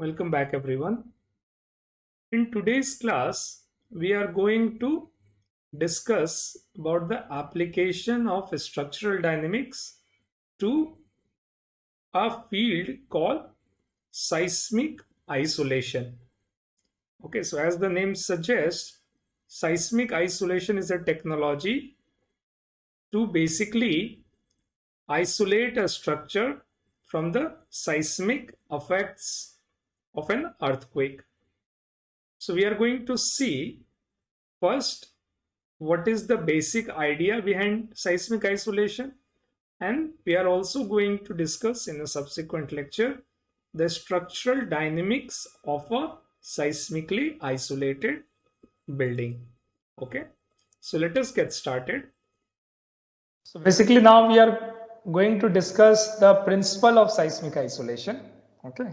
Welcome back everyone. In today's class, we are going to discuss about the application of structural dynamics to a field called seismic isolation. Okay, so as the name suggests, seismic isolation is a technology to basically isolate a structure from the seismic effects of an earthquake. So we are going to see first what is the basic idea behind seismic isolation and we are also going to discuss in a subsequent lecture the structural dynamics of a seismically isolated building. Okay, so let us get started. So basically now we are going to discuss the principle of seismic isolation. Okay.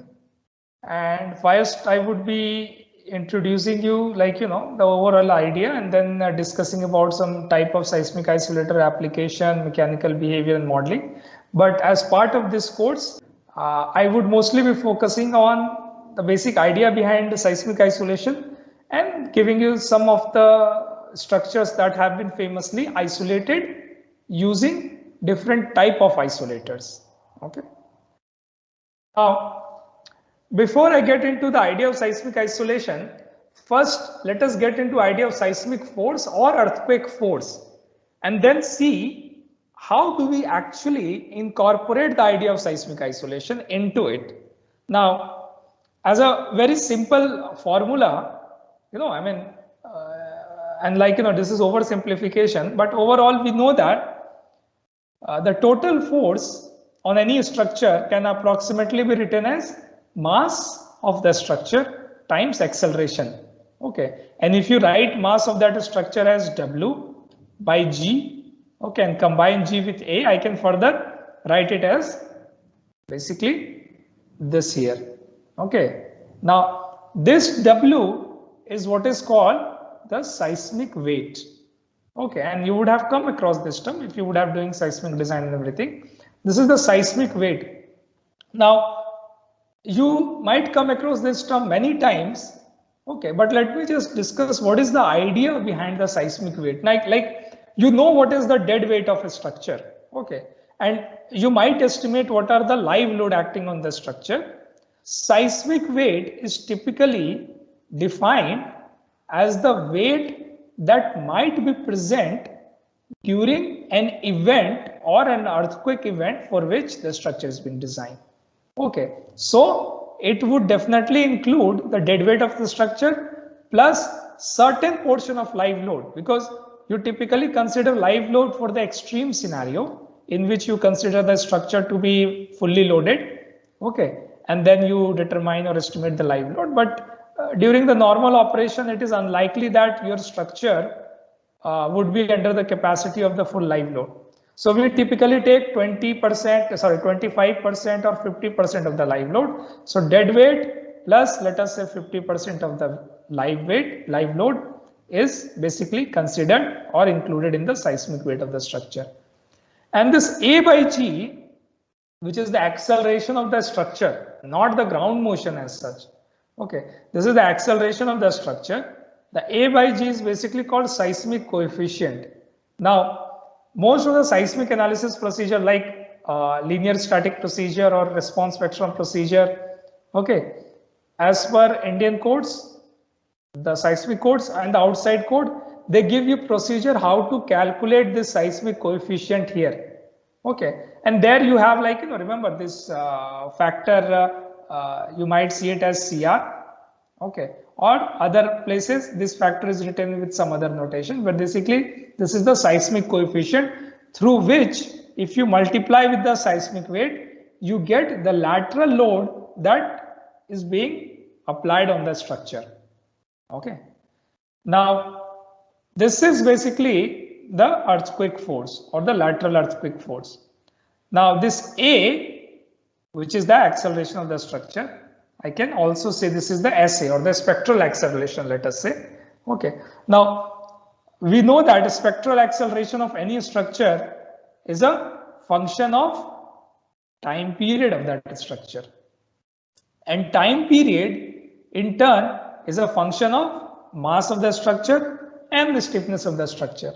And first I would be introducing you like, you know, the overall idea and then uh, discussing about some type of seismic isolator application, mechanical behavior and modeling. But as part of this course, uh, I would mostly be focusing on the basic idea behind seismic isolation and giving you some of the structures that have been famously isolated using different type of isolators. Okay. Now, before I get into the idea of seismic isolation, first let us get into idea of seismic force or earthquake force and then see how do we actually incorporate the idea of seismic isolation into it. Now, as a very simple formula, you know, I mean, uh, and like, you know, this is oversimplification, but overall we know that uh, the total force on any structure can approximately be written as mass of the structure times acceleration. Okay, and if you write mass of that structure as W by G, okay, and combine G with A, I can further write it as basically this here. Okay, now this W is what is called the seismic weight. Okay, and you would have come across this term if you would have doing seismic design and everything. This is the seismic weight. Now, you might come across this term many times. Okay, but let me just discuss what is the idea behind the seismic weight. Like, like you know what is the dead weight of a structure. Okay, and you might estimate what are the live load acting on the structure. Seismic weight is typically defined as the weight that might be present during an event or an earthquake event for which the structure has been designed. Okay, so it would definitely include the dead weight of the structure plus certain portion of live load because you typically consider live load for the extreme scenario in which you consider the structure to be fully loaded. Okay, and then you determine or estimate the live load. But uh, during the normal operation, it is unlikely that your structure uh, would be under the capacity of the full live load. So we typically take 20%, sorry, 25% or 50% of the live load. So dead weight plus let us say 50% of the live weight, live load is basically considered or included in the seismic weight of the structure. And this A by G, which is the acceleration of the structure, not the ground motion as such. Okay, this is the acceleration of the structure. The A by G is basically called seismic coefficient. Now, most of the seismic analysis procedure like uh, linear static procedure or response spectrum procedure, okay, as per Indian codes, the seismic codes and the outside code, they give you procedure how to calculate this seismic coefficient here. Okay, and there you have like, you know, remember this uh, factor, uh, uh you might see it as CR. Okay, or other places this factor is written with some other notation but basically this is the seismic coefficient through which if you multiply with the seismic weight you get the lateral load that is being applied on the structure okay now this is basically the earthquake force or the lateral earthquake force now this a which is the acceleration of the structure I can also say this is the SA or the spectral acceleration, let us say. Okay. Now, we know that spectral acceleration of any structure is a function of time period of that structure. And time period in turn is a function of mass of the structure and the stiffness of the structure.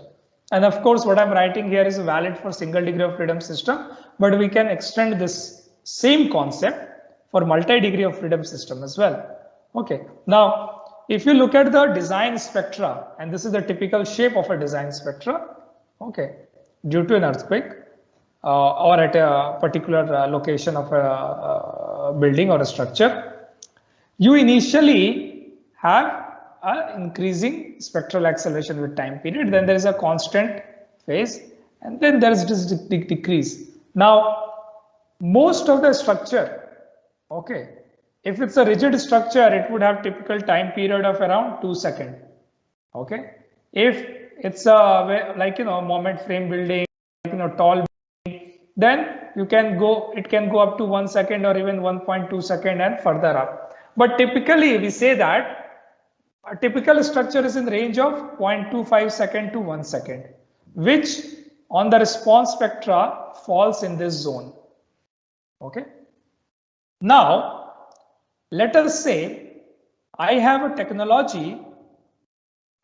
And of course, what I'm writing here is valid for single degree of freedom system, but we can extend this same concept for multi-degree of freedom system as well. Okay, now if you look at the design spectra, and this is the typical shape of a design spectra, okay, due to an earthquake uh, or at a particular uh, location of a, a uh, building or a structure, you initially have a increasing spectral acceleration with time period, then there is a constant phase, and then there is this decrease. Now, most of the structure, okay, if it's a rigid structure, it would have typical time period of around two seconds. Okay. If it's a like you know moment frame building, you know tall, building, then you can go. It can go up to one second or even 1.2 second and further up. But typically we say that a typical structure is in range of 0.25 second to one second, which on the response spectra falls in this zone. Okay. Now let us say I have a technology,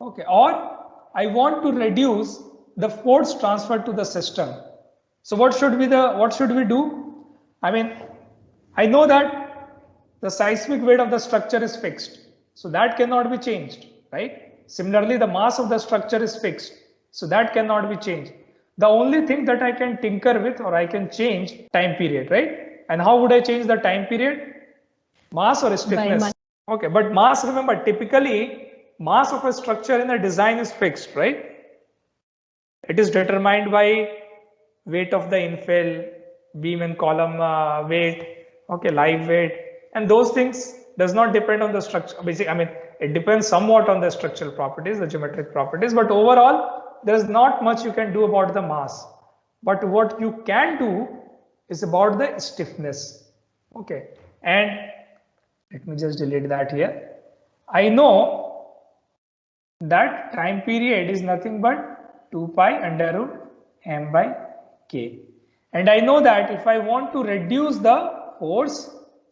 okay, or I want to reduce the force transferred to the system. So what should be the what should we do? I mean, I know that the seismic weight of the structure is fixed, so that cannot be changed, right? Similarly, the mass of the structure is fixed, so that cannot be changed. The only thing that I can tinker with or I can change time period, right? And how would I change the time period? Mass or stiffness? Okay, but mass, remember, typically mass of a structure in a design is fixed, right? It is determined by weight of the infill, beam and column uh, weight, okay, live weight, and those things does not depend on the structure. Basically, I mean, it depends somewhat on the structural properties, the geometric properties, but overall, there's not much you can do about the mass. But what you can do is about the stiffness. Okay, and let me just delete that here. I know that time period is nothing but 2 pi under root m by k. And i know that if i want to reduce the force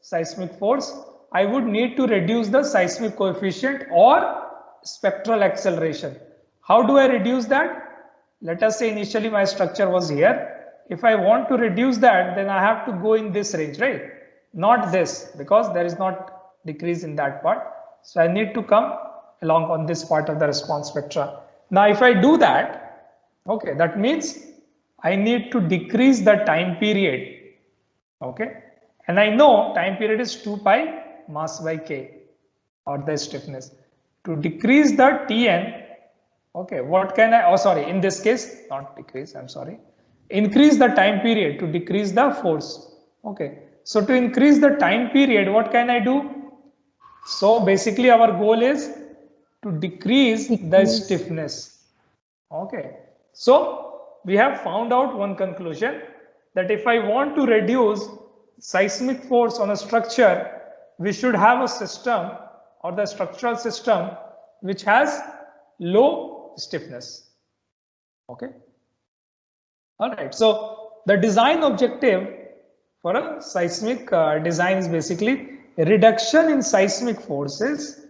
seismic force i would need to reduce the seismic coefficient or spectral acceleration. How do i reduce that? Let us say initially my structure was here. If i want to reduce that then i have to go in this range right not this because there is not decrease in that part. So I need to come along on this part of the response spectra. Now if I do that, okay, that means I need to decrease the time period. Okay, and I know time period is 2 pi mass by k or the stiffness. To decrease the Tn, okay, what can I, oh sorry, in this case, not decrease, I'm sorry, increase the time period to decrease the force. Okay, so to increase the time period, what can I do? So basically our goal is to decrease the stiffness. Okay. So we have found out one conclusion that if I want to reduce seismic force on a structure, we should have a system or the structural system which has low stiffness. Okay. All right. So the design objective for a seismic uh, design is basically reduction in seismic forces.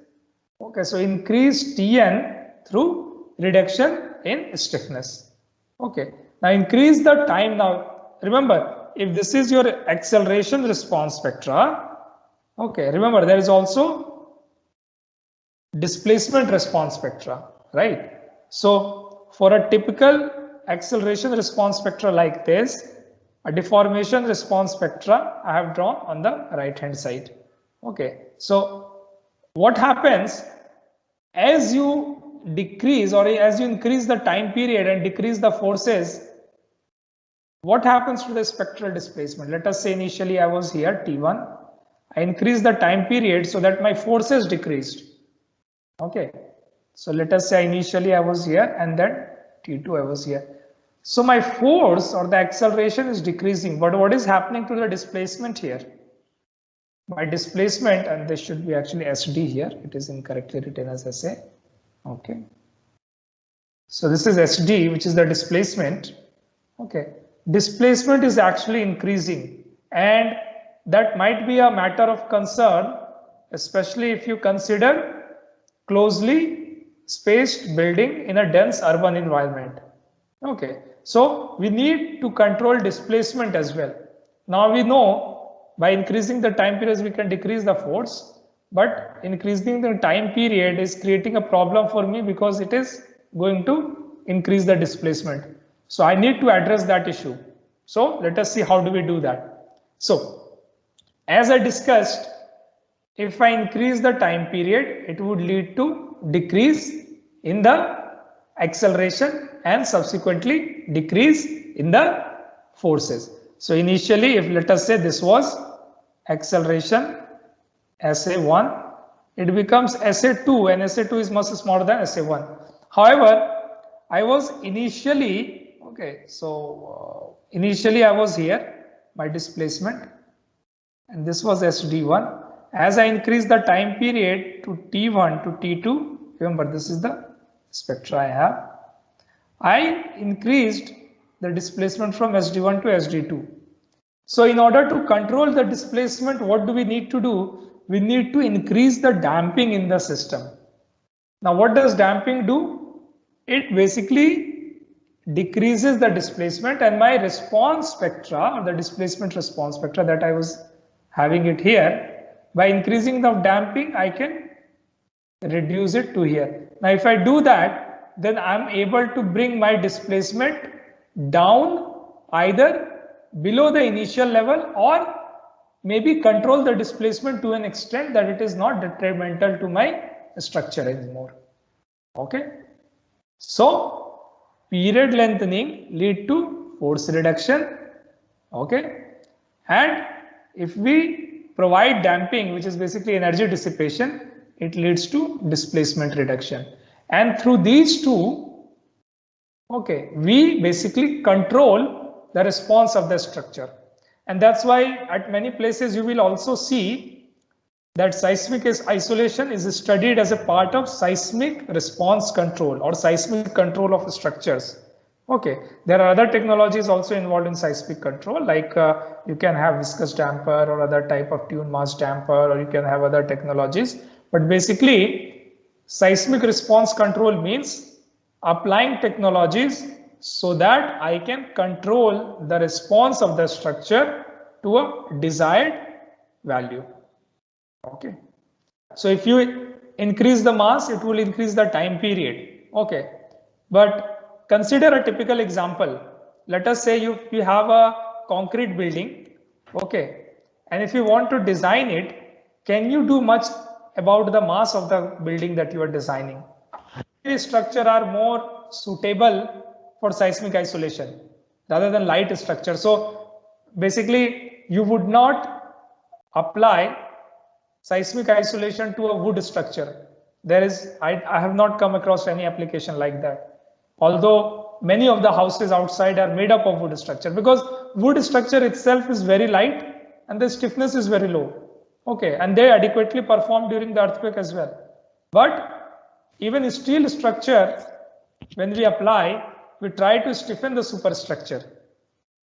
Okay, so increase Tn through reduction in stiffness. Okay, now increase the time. Now remember, if this is your acceleration response spectra, okay, remember there is also displacement response spectra, right? So for a typical acceleration response spectra like this, a deformation response spectra I have drawn on the right hand side. Okay, so what happens as you decrease or as you increase the time period and decrease the forces, what happens to the spectral displacement? Let us say initially I was here T1. I increase the time period so that my forces decreased. Okay, so let us say initially I was here and then T2 I was here. So my force or the acceleration is decreasing, but what is happening to the displacement here? My displacement, and this should be actually SD here, it is incorrectly written as SA. Okay. So this is SD, which is the displacement. Okay. Displacement is actually increasing and that might be a matter of concern, especially if you consider closely spaced building in a dense urban environment. Okay, so we need to control displacement as well. Now we know by increasing the time periods we can decrease the force, but increasing the time period is creating a problem for me because it is going to increase the displacement. So I need to address that issue. So let us see how do we do that. So as I discussed, if I increase the time period, it would lead to decrease in the acceleration and subsequently decrease in the forces. So initially, if let us say this was acceleration SA1, it becomes SA2 and SA2 is much smaller than SA1. However, I was initially, okay, so uh, initially I was here, my displacement, and this was SD1. As I increase the time period to T1 to T2, remember this is the spectra I have, I increased the displacement from SD1 to SD2. So in order to control the displacement, what do we need to do? We need to increase the damping in the system. Now what does damping do? It basically decreases the displacement and my response spectra or the displacement response spectra that I was having it here by increasing the damping I can reduce it to here. Now if I do that then I'm able to bring my displacement down either below the initial level or maybe control the displacement to an extent that it is not detrimental to my structure anymore. Okay. So period lengthening lead to force reduction. Okay. And if we provide damping, which is basically energy dissipation, it leads to displacement reduction. And through these two, okay, we basically control the response of the structure. And that's why at many places you will also see that seismic isolation is studied as a part of seismic response control or seismic control of structures. Okay, there are other technologies also involved in seismic control, like uh, you can have viscous damper or other type of tune mass damper, or you can have other technologies. But basically, seismic response control means applying technologies so that I can control the response of the structure to a desired value. Okay. So if you increase the mass, it will increase the time period. Okay. But consider a typical example. Let us say you, you have a concrete building. Okay. And if you want to design it, can you do much about the mass of the building that you are designing? These structure are more suitable for seismic isolation rather than light structure. So basically you would not apply seismic isolation to a wood structure. There is, I, I have not come across any application like that. Although many of the houses outside are made up of wood structure because wood structure itself is very light and the stiffness is very low. Okay, and they adequately perform during the earthquake as well. But even steel structure, when we apply, we try to stiffen the superstructure.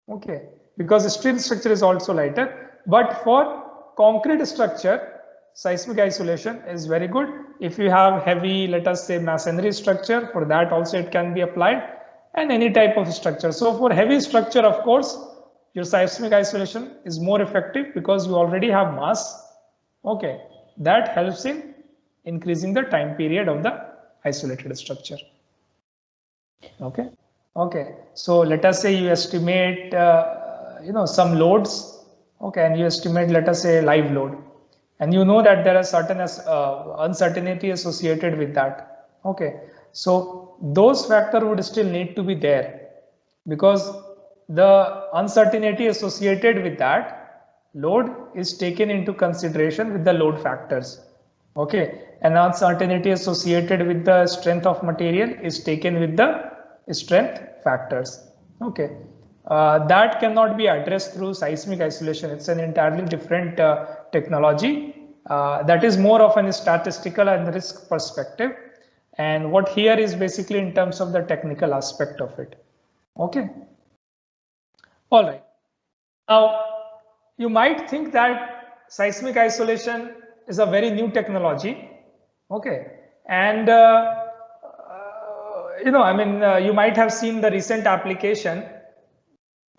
Okay, because steel structure is also lighter, but for concrete structure, seismic isolation is very good. If you have heavy, let us say masonry structure, for that also it can be applied and any type of structure. So for heavy structure, of course, your seismic isolation is more effective because you already have mass. Okay, that helps in increasing the time period of the isolated structure. Okay. Okay. So let us say you estimate, uh, you know, some loads. Okay. And you estimate, let us say live load and you know that there are certain uh, uncertainty associated with that. Okay. So those factor would still need to be there because the uncertainty associated with that load is taken into consideration with the load factors. Okay. And uncertainty associated with the strength of material is taken with the strength factors. Okay, uh, that cannot be addressed through seismic isolation. It's an entirely different uh, technology uh, that is more of a statistical and risk perspective. And what here is basically in terms of the technical aspect of it. Okay. All right. Now, you might think that seismic isolation is a very new technology. Okay. And, uh, uh, you know, I mean, uh, you might have seen the recent application,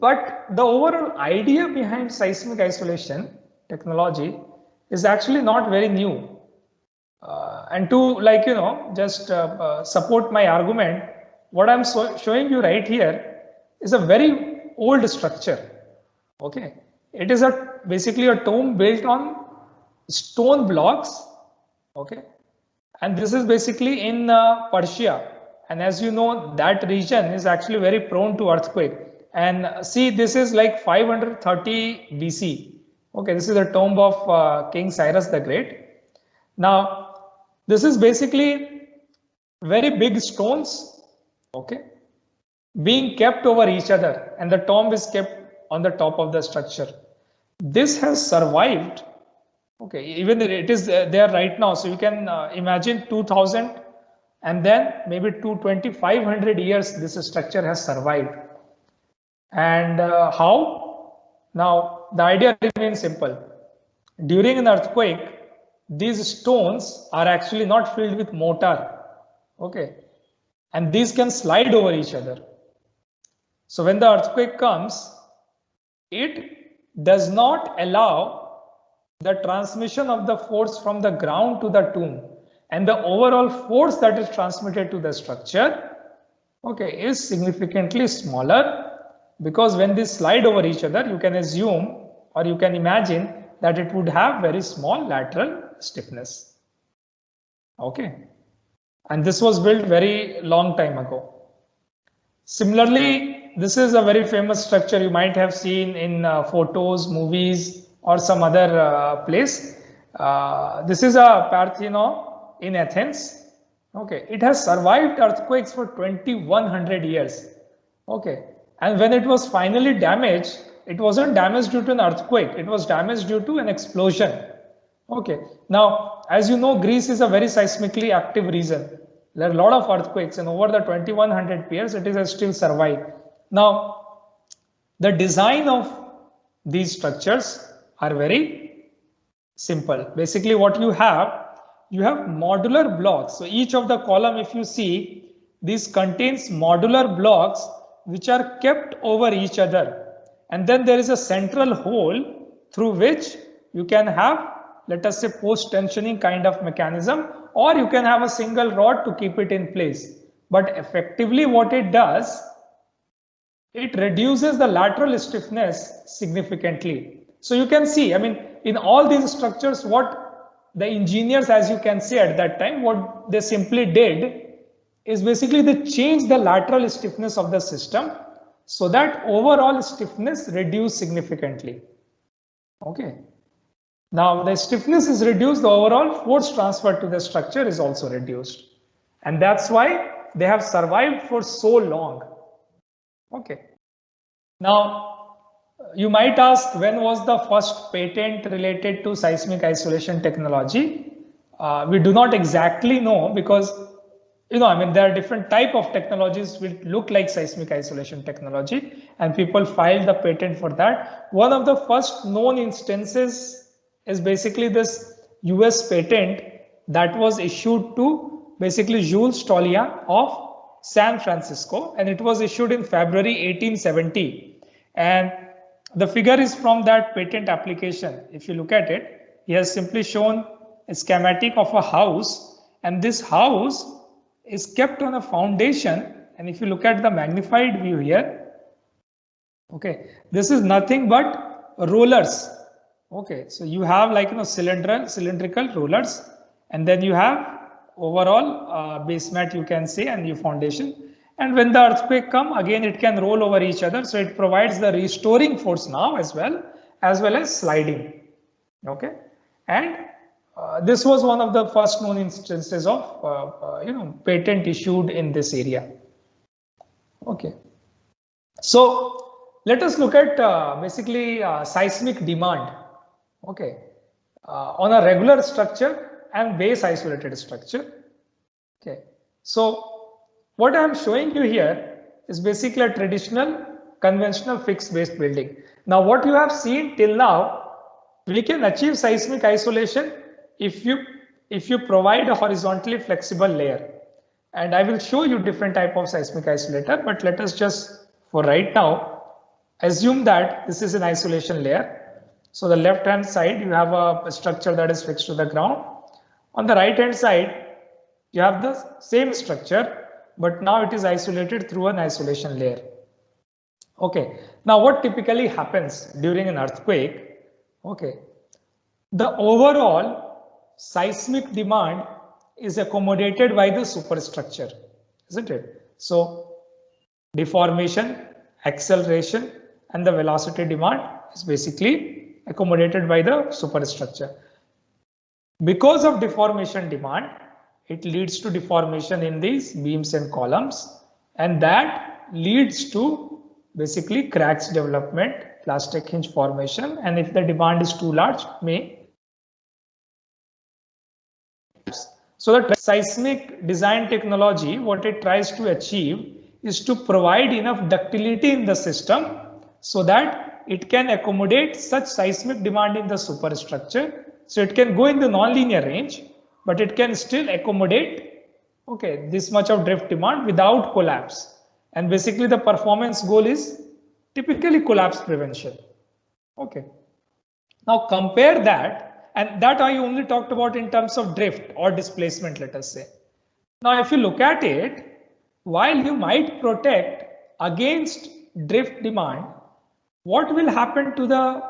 but the overall idea behind seismic isolation technology is actually not very new. Uh, and to like, you know, just uh, uh, support my argument, what I'm so showing you right here is a very old structure. Okay. It is a basically a tomb built on stone blocks. Okay. And this is basically in uh, Persia. And as you know, that region is actually very prone to earthquake. And see, this is like 530 BC. Okay, this is the tomb of uh, King Cyrus the Great. Now, this is basically very big stones, okay, being kept over each other and the tomb is kept on the top of the structure. This has survived, okay, even it is there right now. So you can uh, imagine 2000 and then maybe to 2500 years this structure has survived. And uh, how? Now the idea remains simple. During an earthquake, these stones are actually not filled with mortar. Okay. And these can slide over each other. So when the earthquake comes, it does not allow the transmission of the force from the ground to the tomb and the overall force that is transmitted to the structure okay is significantly smaller because when they slide over each other you can assume or you can imagine that it would have very small lateral stiffness. Okay. And this was built very long time ago. Similarly, this is a very famous structure you might have seen in uh, photos, movies, or some other uh, place. Uh, this is a Parthenon in Athens. Okay, it has survived earthquakes for 2100 years. Okay, and when it was finally damaged, it wasn't damaged due to an earthquake, it was damaged due to an explosion. Okay, now as you know, Greece is a very seismically active region. There are a lot of earthquakes and over the 2100 years it has still survived. Now, the design of these structures are very simple. Basically what you have, you have modular blocks. So each of the column if you see, this contains modular blocks which are kept over each other and then there is a central hole through which you can have let us say post tensioning kind of mechanism or you can have a single rod to keep it in place but effectively what it does it reduces the lateral stiffness significantly so you can see i mean in all these structures what the engineers as you can see at that time what they simply did is basically they changed the lateral stiffness of the system so that overall stiffness reduced significantly. Okay. Now the stiffness is reduced, the overall force transferred to the structure is also reduced. And that's why they have survived for so long. Okay. Now, you might ask when was the first patent related to seismic isolation technology? Uh, we do not exactly know because you know, I mean, there are different type of technologies which look like seismic isolation technology and people filed the patent for that. One of the first known instances is basically this US patent that was issued to basically Jules Touaillon of San Francisco and it was issued in February 1870 and the figure is from that patent application. If you look at it, he has simply shown a schematic of a house and this house is kept on a foundation. And if you look at the magnified view here okay this is nothing but rollers okay so you have like you know cylindrical cylindrical rollers and then you have overall uh, base mat you can say and your foundation. And when the earthquake come again it can roll over each other. So it provides the restoring force now as well as well as sliding. Okay? And uh, this was one of the first known instances of uh, uh, you know patent issued in this area. Okay, so let us look at uh, basically uh, seismic demand. Okay, uh, on a regular structure and base isolated structure. Okay, so what I am showing you here is basically a traditional conventional fixed base building. Now what you have seen till now, we can achieve seismic isolation if you if you provide a horizontally flexible layer. And I will show you different type of seismic isolator, but let us just for right now, assume that this is an isolation layer. So the left hand side, you have a structure that is fixed to the ground. On the right hand side, you have the same structure, but now it is isolated through an isolation layer. Okay, now what typically happens during an earthquake? Okay, the overall seismic demand is accommodated by the superstructure, isn't it? So deformation, acceleration, and the velocity demand is basically accommodated by the superstructure. Because of deformation demand, it leads to deformation in these beams and columns, and that leads to basically cracks development, plastic hinge formation, and if the demand is too large, may so the seismic design technology, what it tries to achieve is to provide enough ductility in the system so that it can accommodate such seismic demand in the superstructure. So it can go in the nonlinear range, but it can still accommodate okay this much of drift demand without collapse. And basically the performance goal is typically collapse prevention. Okay. Now compare that and that I only talked about in terms of drift or displacement, let us say. Now, if you look at it, while you might protect against drift demand, what will happen to the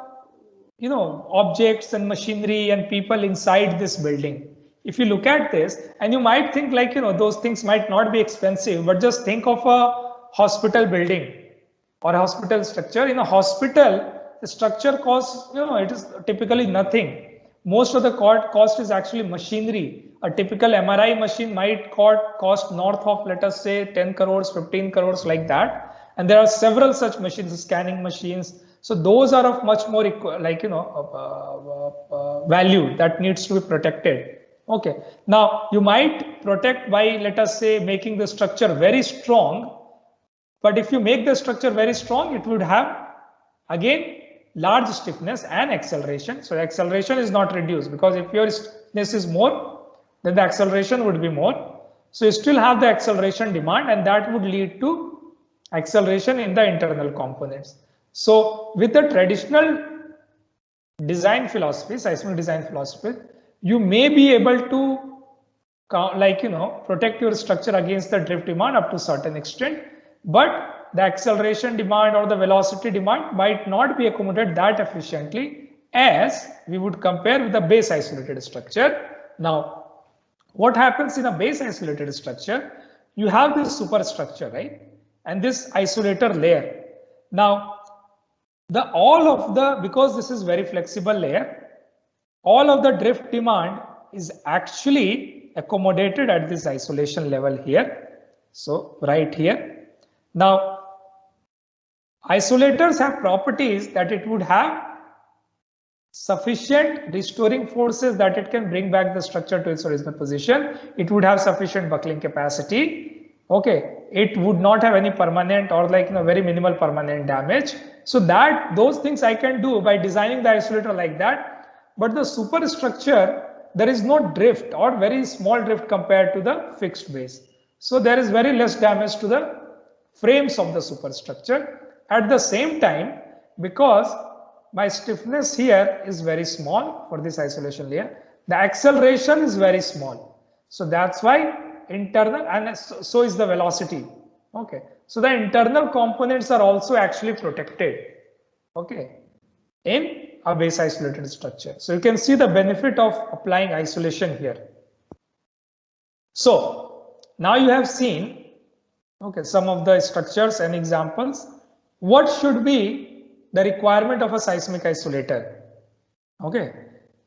you know objects and machinery and people inside this building? If you look at this, and you might think like you know those things might not be expensive, but just think of a hospital building or a hospital structure. In a hospital, the structure costs you know it is typically nothing most of the cost is actually machinery. A typical MRI machine might cost north of, let us say, 10 crores, 15 crores like that. And there are several such machines, scanning machines. So those are of much more like, you know, uh, uh, uh, value that needs to be protected. Okay. Now you might protect by, let us say, making the structure very strong. But if you make the structure very strong, it would have again large stiffness and acceleration. So acceleration is not reduced because if your stiffness is more, then the acceleration would be more. So you still have the acceleration demand and that would lead to acceleration in the internal components. So with the traditional design philosophy, seismic design philosophy, you may be able to like, you know, protect your structure against the drift demand up to certain extent, but the acceleration demand or the velocity demand might not be accommodated that efficiently as we would compare with the base isolated structure. Now, what happens in a base isolated structure? You have this superstructure, right? And this isolator layer. Now, the all of the, because this is very flexible layer, all of the drift demand is actually accommodated at this isolation level here. So right here. Now, Isolators have properties that it would have sufficient restoring forces that it can bring back the structure to its original position. It would have sufficient buckling capacity. Okay, it would not have any permanent or like you know, very minimal permanent damage. So that those things I can do by designing the isolator like that. But the superstructure, there is no drift or very small drift compared to the fixed base. So there is very less damage to the frames of the superstructure. At the same time, because my stiffness here is very small for this isolation layer, the acceleration is very small. So that's why internal and so is the velocity. Okay. So the internal components are also actually protected. Okay. In a base isolated structure. So you can see the benefit of applying isolation here. So now you have seen okay some of the structures and examples what should be the requirement of a seismic isolator? Okay.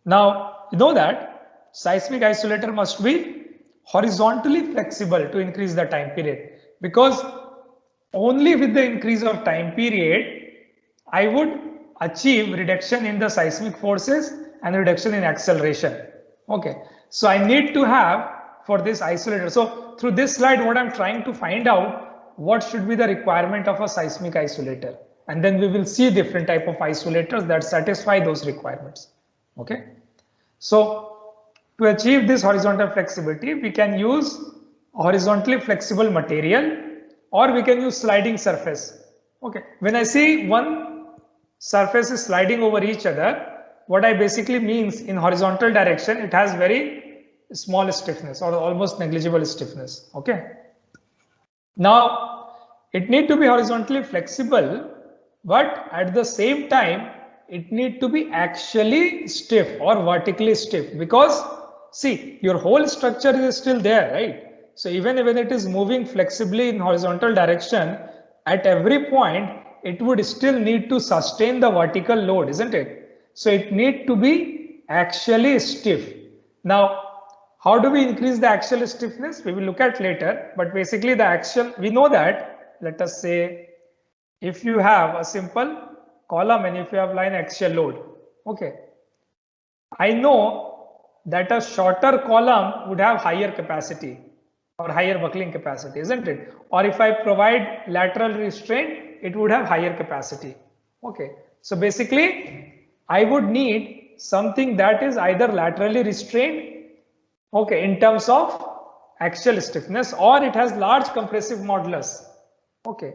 Now, you know that seismic isolator must be horizontally flexible to increase the time period because only with the increase of time period, I would achieve reduction in the seismic forces and reduction in acceleration. Okay. So I need to have for this isolator. So through this slide, what I'm trying to find out what should be the requirement of a seismic isolator. and then we will see different type of isolators that satisfy those requirements. Okay. So to achieve this horizontal flexibility, we can use horizontally flexible material or we can use sliding surface. Okay. When I say one surface is sliding over each other, what I basically means in horizontal direction, it has very small stiffness or almost negligible stiffness. Okay. Now it need to be horizontally flexible, but at the same time, it need to be actually stiff or vertically stiff because see your whole structure is still there, right? So even when it is moving flexibly in horizontal direction, at every point, it would still need to sustain the vertical load, isn't it? So it need to be actually stiff. Now, how do we increase the axial stiffness? We will look at later, but basically the axial, we know that, let us say, if you have a simple column and if you have line axial load, okay. I know that a shorter column would have higher capacity or higher buckling capacity, isn't it? Or if I provide lateral restraint, it would have higher capacity. Okay. So basically I would need something that is either laterally restrained, okay, in terms of axial stiffness or it has large compressive modulus. Okay,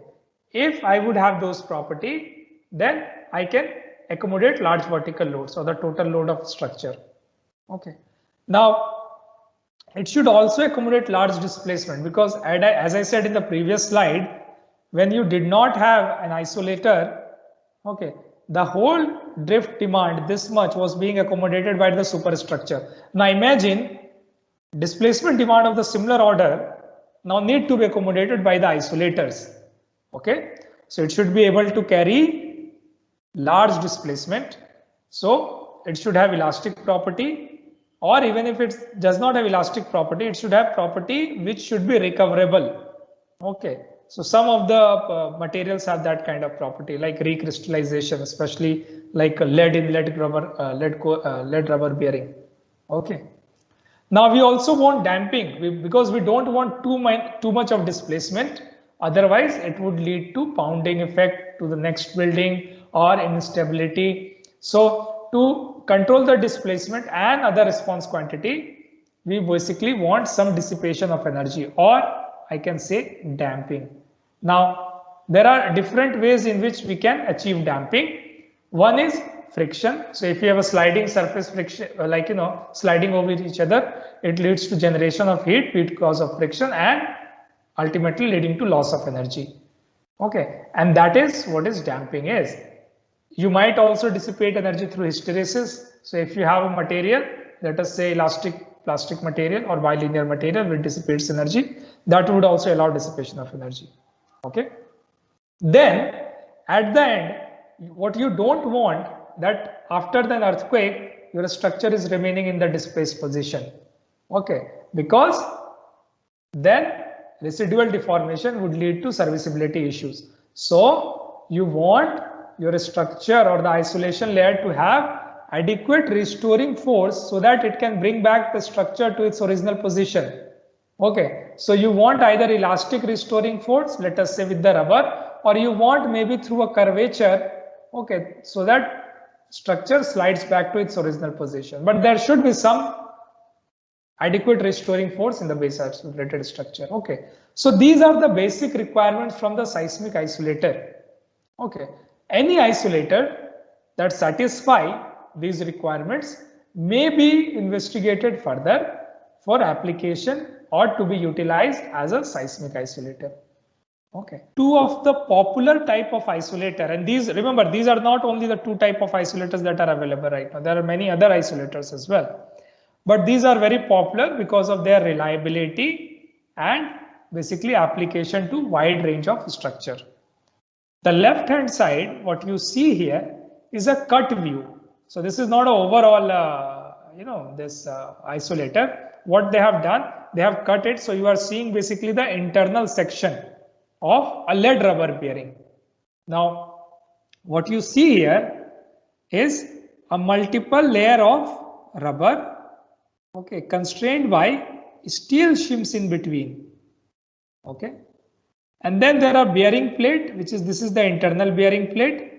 if I would have those property, then I can accommodate large vertical loads or the total load of structure. Okay, now it should also accommodate large displacement because as I said in the previous slide, when you did not have an isolator, okay, the whole drift demand this much was being accommodated by the superstructure. Now imagine displacement demand of the similar order now need to be accommodated by the isolators. Okay, so it should be able to carry large displacement. So it should have elastic property or even if it does not have elastic property, it should have property which should be recoverable. Okay, so some of the uh, materials have that kind of property like recrystallization, especially like lead in lead rubber, uh, lead, uh, lead rubber bearing. Okay. Now we also want damping we, because we don't want too, too much of displacement. Otherwise it would lead to pounding effect to the next building or instability. So to control the displacement and other response quantity, we basically want some dissipation of energy or I can say damping. Now, there are different ways in which we can achieve damping. One is friction. So if you have a sliding surface friction, uh, like, you know, sliding over each other, it leads to generation of heat because of friction and ultimately leading to loss of energy. Okay. And that is what is damping is. You might also dissipate energy through hysteresis. So if you have a material, let us say elastic plastic material or bilinear material which dissipates energy, that would also allow dissipation of energy. Okay? Then at the end what you don't want that after the earthquake your structure is remaining in the displaced position. Okay? Because then residual deformation would lead to serviceability issues. So you want your structure or the isolation layer to have adequate restoring force so that it can bring back the structure to its original position Okay, so you want either elastic restoring force, let us say with the rubber, or you want maybe through a curvature, okay, so that structure slides back to its original position. But there should be some adequate restoring force in the base isolated structure. Okay, so these are the basic requirements from the seismic isolator. Okay, any isolator that satisfy these requirements may be investigated further for application or to be utilized as a seismic isolator. Okay. Two of the popular type of isolator and these remember these are not only the two type of isolators that are available right now. There are many other isolators as well. But these are very popular because of their reliability and basically application to wide range of structure. The left hand side what you see here is a cut view. So this is not an overall uh, you know this uh, isolator. What they have done they have cut it so you are seeing basically the internal section of a lead rubber bearing. Now what you see here is a multiple layer of rubber okay constrained by steel shims in between okay And then there are bearing plate, which is this is the internal bearing plate.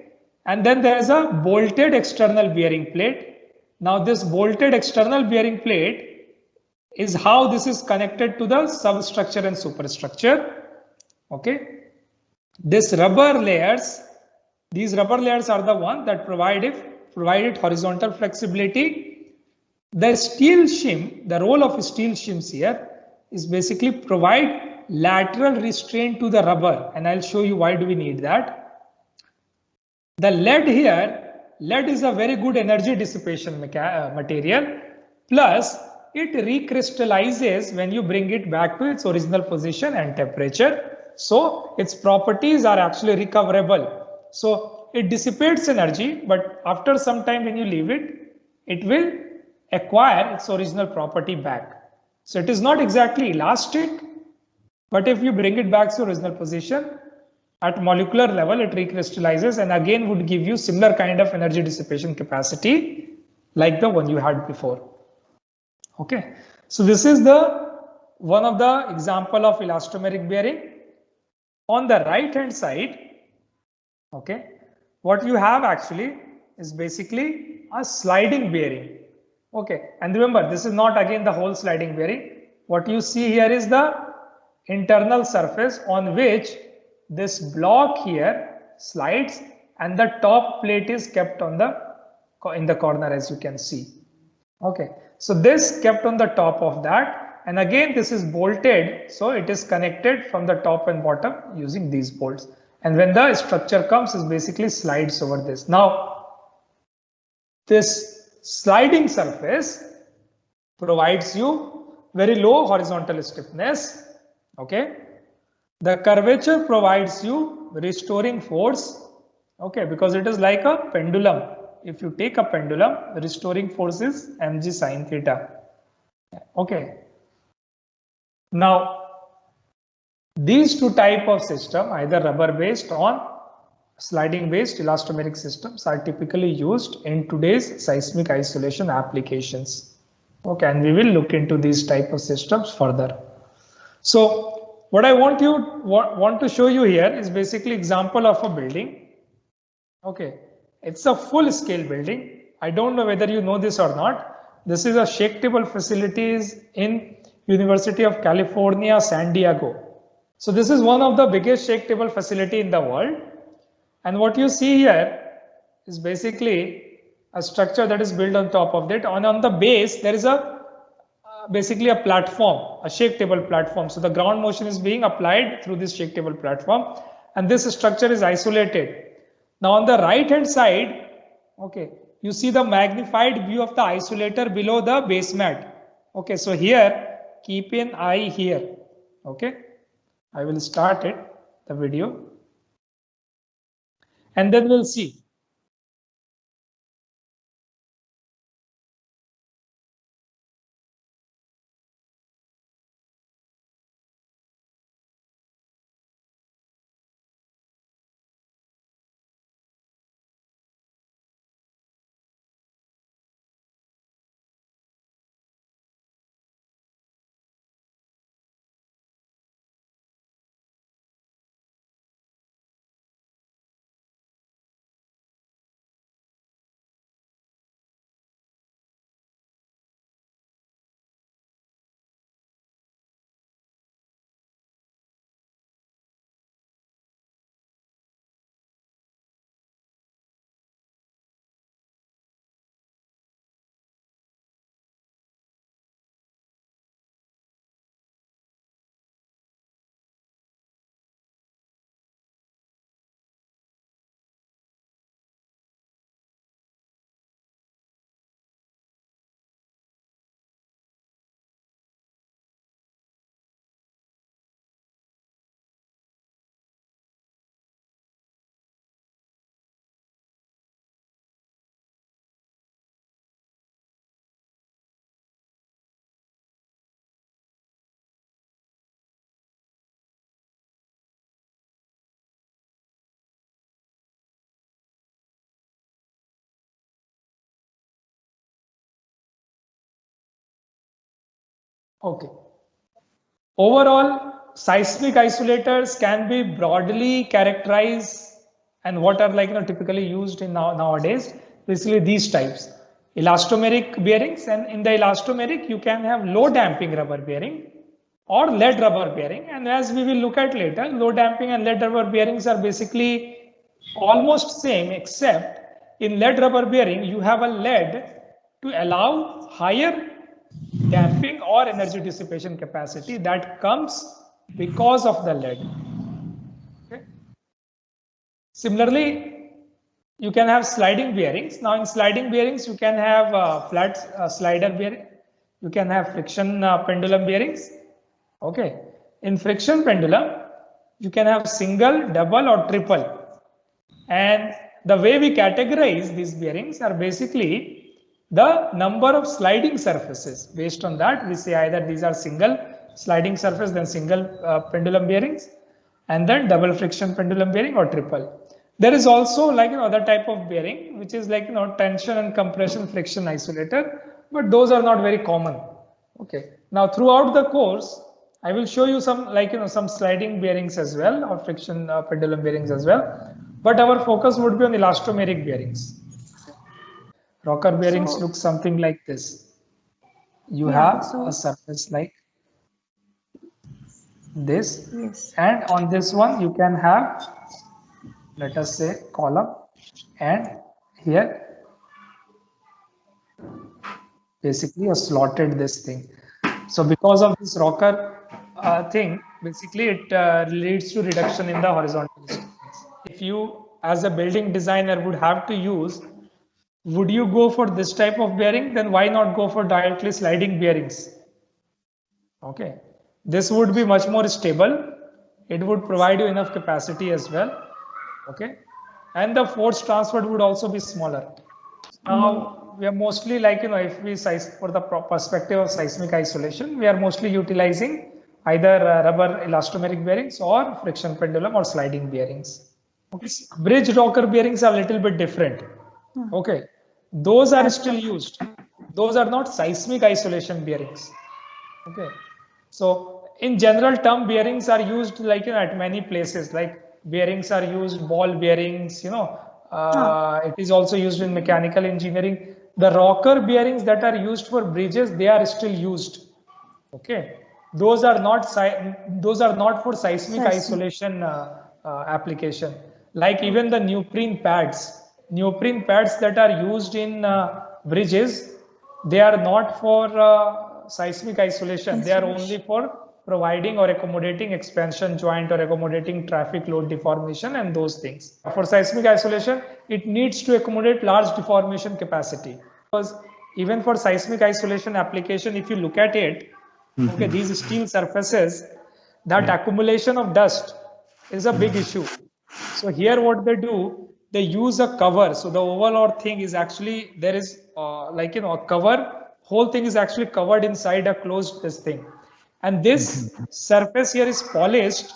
And then there is a bolted external bearing plate. Now this bolted external bearing plate is how this is connected to the substructure and superstructure. Okay. This rubber layers, these rubber layers are the one that provide it, provide horizontal flexibility. The steel shim, the role of steel shims here is basically provide lateral restraint to the rubber and I'll show you why do we need that. The lead here, lead is a very good energy dissipation uh, material plus it recrystallizes when you bring it back to its original position and temperature. So its properties are actually recoverable. So it dissipates energy, but after some time when you leave it, it will acquire its original property back. So it is not exactly elastic, but if you bring it back to original position, at molecular level, it recrystallizes and again would give you similar kind of energy dissipation capacity like the one you had before. Okay, so this is the one of the example of elastomeric bearing. On the right hand side, okay, what you have actually is basically a sliding bearing. Okay, and remember this is not again the whole sliding bearing. What you see here is the internal surface on which this block here slides and the top plate is kept on the in the corner as you can see. Okay. So this kept on the top of that. And again this is bolted. So it is connected from the top and bottom using these bolts. And when the structure comes is basically slides over this. Now this sliding surface provides you very low horizontal stiffness okay? The curvature provides you restoring force okay because it is like a pendulum. If you take a pendulum restoring force is mg sine theta. Okay? Now these two type of system either rubber based or sliding based elastomeric systems are typically used in today's seismic isolation applications. Okay and we will look into these type of systems further so what I want you want, want to show you here is basically example of a building. Okay, it's a full scale building. I don't know whether you know this or not. This is a shake table facilities in University of California, San Diego. So this is one of the biggest shake table facility in the world. And what you see here is basically a structure that is built on top of it. And on the base, there is a basically a platform, a shake table platform. So the ground motion is being applied through this shake table platform and this structure is isolated. Now on the right hand side, okay, you see the magnified view of the isolator below the base mat. Okay, so here keep an eye here. Okay, I will start it, the video. And then we'll see. Okay. Overall, seismic isolators can be broadly characterized and what are like you know typically used in now, nowadays basically these types elastomeric bearings and in the elastomeric you can have low damping rubber bearing or lead rubber bearing and as we will look at later low damping and lead rubber bearings are basically almost same except in lead rubber bearing you have a lead to allow higher damping or energy dissipation capacity that comes because of the lead okay. similarly you can have sliding bearings. Now in sliding bearings, you can have uh, flat uh, slider bearing. You can have friction uh, pendulum bearings. Okay. In friction pendulum, you can have single, double or triple. And the way we categorize these bearings are basically the number of sliding surfaces. Based on that, we say either these are single sliding surface, then single uh, pendulum bearings, and then double friction pendulum bearing or triple. There is also like another type of bearing, which is like you know tension and compression friction isolator, but those are not very common. Okay. Now throughout the course, I will show you some like you know some sliding bearings as well or friction uh, pendulum bearings as well. But our focus would be on elastomeric bearings. Rocker bearings so, look something like this. You yeah, have so, a surface like this, yes. and on this one you can have let us say column and here basically a slotted this thing so because of this rocker uh, thing basically it uh, leads to reduction in the horizontal if you as a building designer would have to use would you go for this type of bearing? Then why not go for directly sliding bearings? Okay. This would be much more stable. It would provide you enough capacity as well. Okay. And the force transferred would also be smaller. Now we are mostly like you know if we size for the perspective of seismic isolation we are mostly utilizing either uh, rubber elastomeric bearings or friction pendulum or sliding bearings. Okay. bridge rocker bearings are a little bit different. Okay. Those are still used. Those are not seismic isolation bearings. Okay. So in general term bearings are used like you know at many places. Like bearings are used, ball bearings, you know, uh, it is also used in mechanical engineering. The rocker bearings that are used for bridges, they are still used. Okay, those are not those are not for seismic isolation uh, uh, application. Like even the neoprene pads, neoprene pads that are used in uh, bridges, they are not for uh, seismic isolation. They are only for providing or accommodating expansion joint or accommodating traffic load deformation and those things. For seismic isolation, it needs to accommodate large deformation capacity because even for seismic isolation application, if you look at it, mm -hmm. okay, these steel surfaces, that yeah. accumulation of dust is a big issue. So here what they do, they use a cover. So the overall thing is actually, there is uh, like, you know, a cover, whole thing is actually covered inside a closed this thing. And this surface here is polished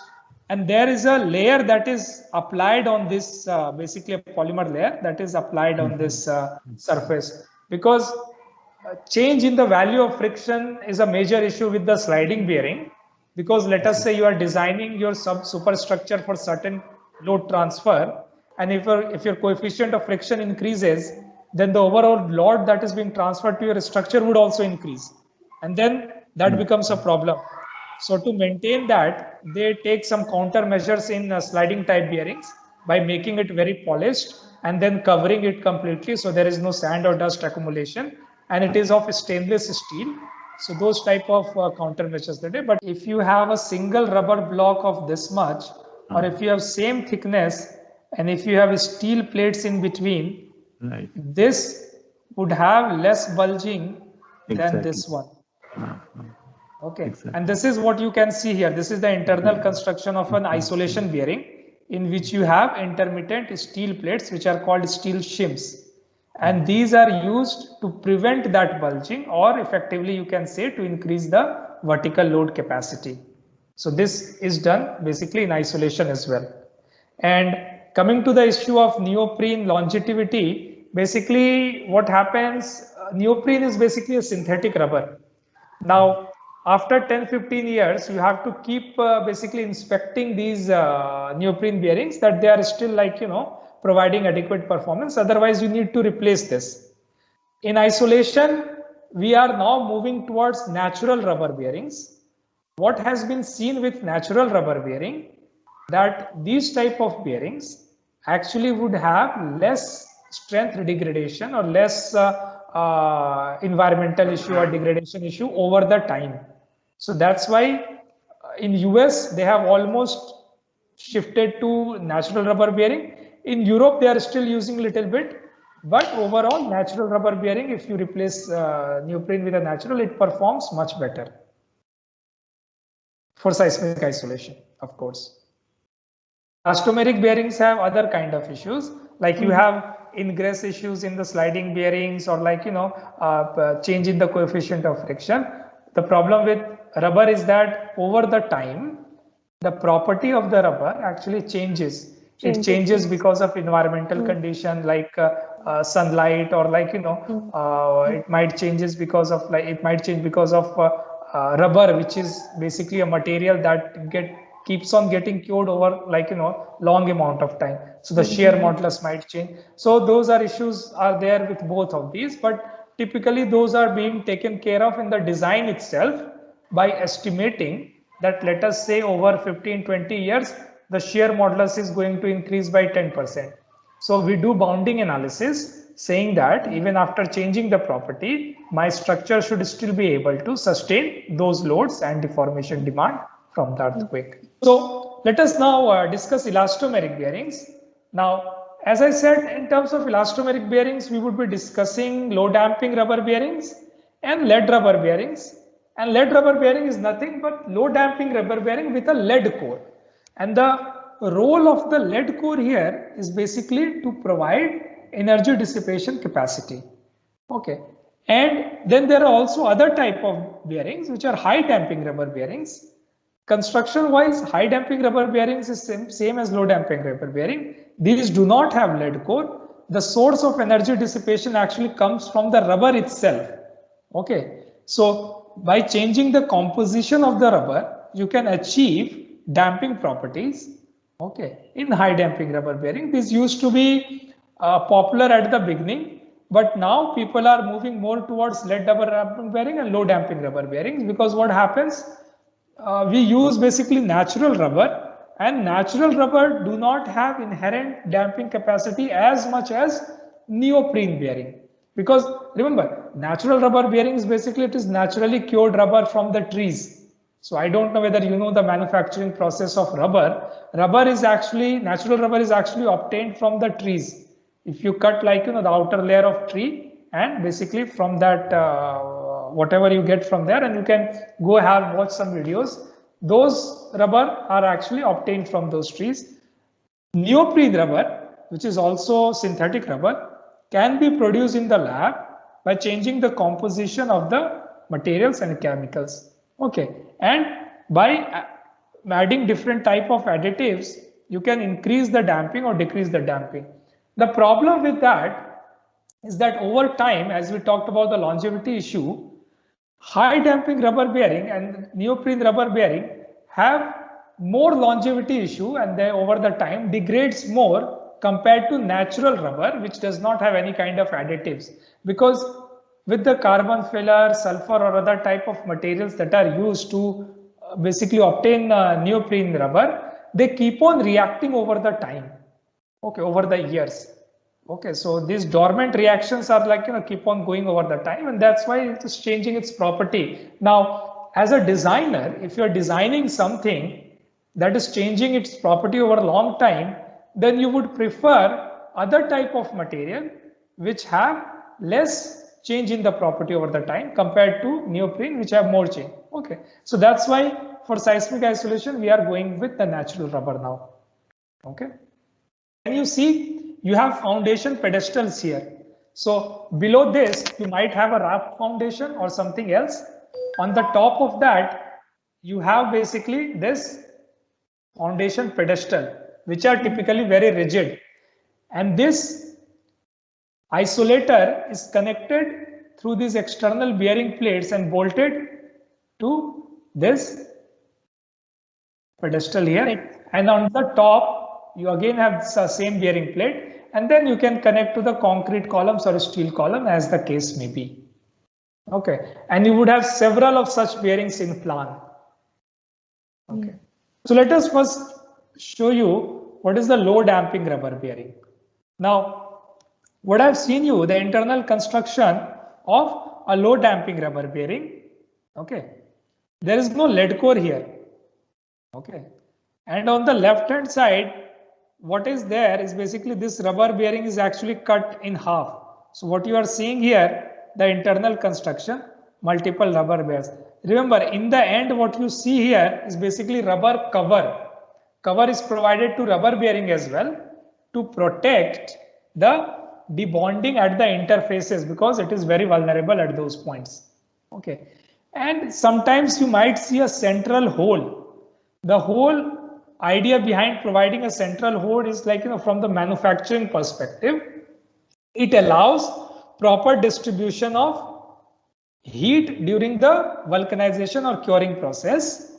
and there is a layer that is applied on this uh, basically a polymer layer that is applied on this uh, surface. Because uh, change in the value of friction is a major issue with the sliding bearing. Because let us say you are designing your sub superstructure for certain load transfer and if your if your coefficient of friction increases then the overall load that is being transferred to your structure would also increase and then that hmm. becomes a problem. So to maintain that, they take some countermeasures in uh, sliding type bearings by making it very polished and then covering it completely so there is no sand or dust accumulation and it is of stainless steel. So those type of uh, countermeasures they do. But if you have a single rubber block of this much or if you have same thickness and if you have steel plates in between, right. this would have less bulging exactly. than this one. Ah, ah. Okay, exactly. and this is what you can see here. This is the internal construction of an isolation bearing in which you have intermittent steel plates which are called steel shims. And hmm. these are used to prevent that bulging or effectively you can say to increase the vertical load capacity. So this is done basically in isolation as well. And coming to the issue of neoprene longevity, basically what happens, uh, neoprene is basically a synthetic rubber. Now, after 10 15 years you have to keep uh, basically inspecting these uh, neoprene bearings that they are still like you know providing adequate performance. Otherwise you need to replace this. In isolation we are now moving towards natural rubber bearings. What has been seen with natural rubber bearing that these type of bearings actually would have less strength degradation or less uh, uh, environmental issue or degradation issue over the time. So that's why uh, in US they have almost shifted to natural rubber bearing. In Europe they are still using little bit, but overall natural rubber bearing if you replace uh, neoprene with a natural it performs much better for seismic isolation of course. Elastomeric bearings have other kind of issues like you hmm. have ingress issues in the sliding bearings or like you know uh, change in the coefficient of friction. The problem with rubber is that over the time the property of the rubber actually changes. changes. It changes because of environmental mm. condition like uh, uh, sunlight or like you know mm. it might changes because of like it might change because of uh, uh, rubber which is basically a material that get keeps on getting cured over like you know long amount of time. So the shear mm-hmm. modulus might change. So those are issues are there with both of these but typically those are being taken care of in the design itself by estimating that let us say over 15 20 years the shear modulus is going to increase by 10 percent. So we do bounding analysis saying that even after changing the property my structure should still be able to sustain those loads and deformation demand from the earthquake. So let us now uh, discuss elastomeric bearings. Now, as I said, in terms of elastomeric bearings, we would be discussing low damping rubber bearings and lead rubber bearings. And lead rubber bearing is nothing but low damping rubber bearing with a lead core. And the role of the lead core here is basically to provide energy dissipation capacity. Okay. And then there are also other type of bearings which are high damping rubber bearings Construction wise, high damping rubber bearings is same, same as low damping rubber bearing. These do not have lead core. The source of energy dissipation actually comes from the rubber itself. Okay. So by changing the composition of the rubber, you can achieve damping properties. Okay. In high damping rubber bearing, this used to be uh, popular at the beginning, but now people are moving more towards lead rubber bearing and low damping rubber bearings because what happens uh, we use basically natural rubber and natural rubber do not have inherent damping capacity as much as neoprene bearing. Because remember natural rubber bearings basically it is naturally cured rubber from the trees. So i don't know whether you know the manufacturing process of rubber. Rubber is actually natural rubber is actually obtained from the trees. If you cut like you know the outer layer of tree and basically from that uh, whatever you get from there and you can go have watch some videos. Those rubber are actually obtained from those trees. Neoprene rubber which is also synthetic rubber can be produced in the lab by changing the composition of the materials and chemicals. Okay and by adding different type of additives you can increase the damping or decrease the damping. The problem with that is that over time as we talked about the longevity issue high damping rubber bearing and neoprene rubber bearing have more longevity issue and they over the time degrades more compared to natural rubber which does not have any kind of additives. Because with the carbon filler sulfur or other type of materials that are used to uh, basically obtain uh, neoprene rubber they keep on reacting over the time okay over the years Okay, so these dormant reactions are like, you know, keep on going over the time and that's why it is changing its property. Now, as a designer, if you're designing something that is changing its property over a long time, then you would prefer other type of material which have less change in the property over the time compared to neoprene which have more change. Okay, so that's why for seismic isolation, we are going with the natural rubber now. Okay, and you see you have foundation pedestals here. So below this, you might have a raft foundation or something else. On the top of that, you have basically this foundation pedestal, which are typically very rigid. And this isolator is connected through these external bearing plates and bolted to this pedestal here and on the top you again have the same bearing plate and then you can connect to the concrete columns or steel column as the case may be. Okay, and you would have several of such bearings in plan. Okay, mm. so let us first show you what is the low damping rubber bearing. Now, what I've seen you the internal construction of a low damping rubber bearing. Okay, there is no lead core here. Okay, and on the left hand side, what is there is basically this rubber bearing is actually cut in half. So what you are seeing here the internal construction, multiple rubber bears. Remember, in the end, what you see here is basically rubber cover. Cover is provided to rubber bearing as well to protect the debonding at the interfaces because it is very vulnerable at those points. Okay. And sometimes you might see a central hole. The whole idea behind providing a central hole is like, you know, from the manufacturing perspective, it allows proper distribution of heat during the vulcanization or curing process.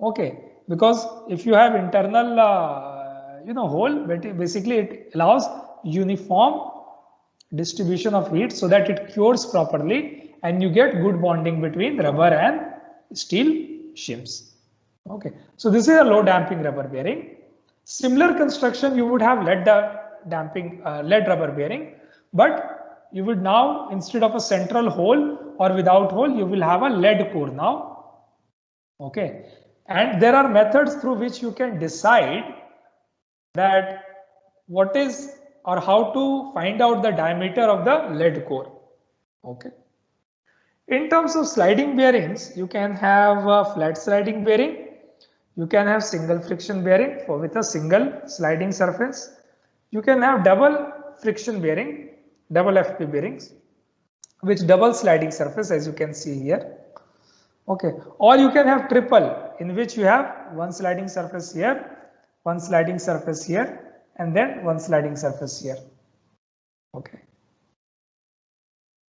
Okay, because if you have internal, uh, you know, hole, but basically it allows uniform distribution of heat so that it cures properly and you get good bonding between rubber and steel shims. Okay, so this is a low damping rubber bearing. Similar construction you would have lead damping uh, lead rubber bearing, but you would now instead of a central hole or without hole you will have a lead core now. Okay. And there are methods through which you can decide that what is or how to find out the diameter of the lead core. Okay. In terms of sliding bearings you can have a flat sliding bearing you can have single friction bearing for with a single sliding surface you can have double friction bearing double FP bearings with double sliding surface as you can see here. Okay, or you can have triple in which you have one sliding surface here, one sliding surface here, and then one sliding surface here. Okay.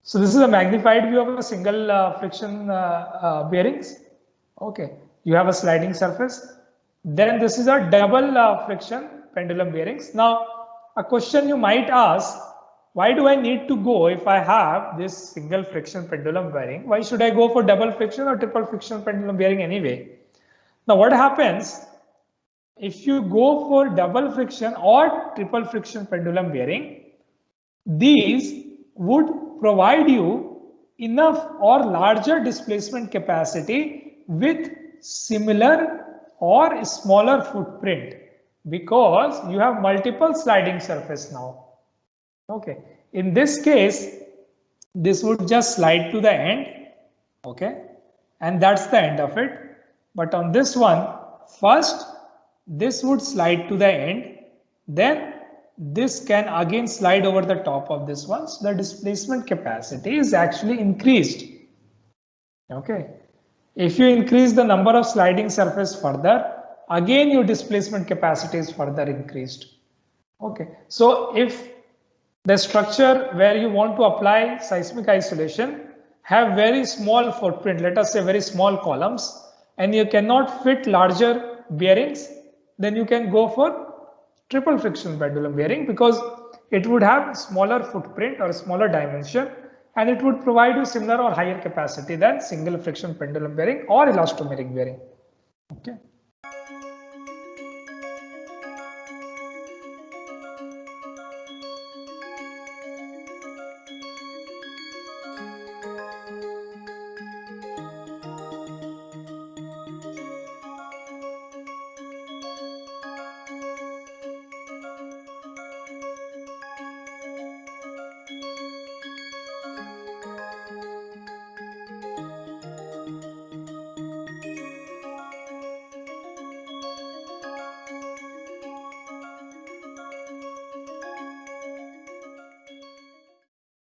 So this is a magnified view of a single uh, friction uh, uh, bearings. Okay, you have a sliding surface. Then this is a double uh, friction pendulum bearings. Now, a question you might ask why do I need to go if I have this single friction pendulum bearing? Why should I go for double friction or triple friction pendulum bearing anyway? Now what happens if you go for double friction or triple friction pendulum bearing? These would provide you enough or larger displacement capacity with similar or smaller footprint because you have multiple sliding surface now Okay, in this case, this would just slide to the end. Okay, and that's the end of it. But on this one, first this would slide to the end, then this can again slide over the top of this one. So the displacement capacity is actually increased. Okay, if you increase the number of sliding surface further, again your displacement capacity is further increased. Okay, so if the structure where you want to apply seismic isolation have very small footprint, let us say very small columns, and you cannot fit larger bearings, then you can go for triple friction pendulum bearing because it would have smaller footprint or smaller dimension and it would provide you similar or higher capacity than single friction pendulum bearing or elastomeric bearing. Okay.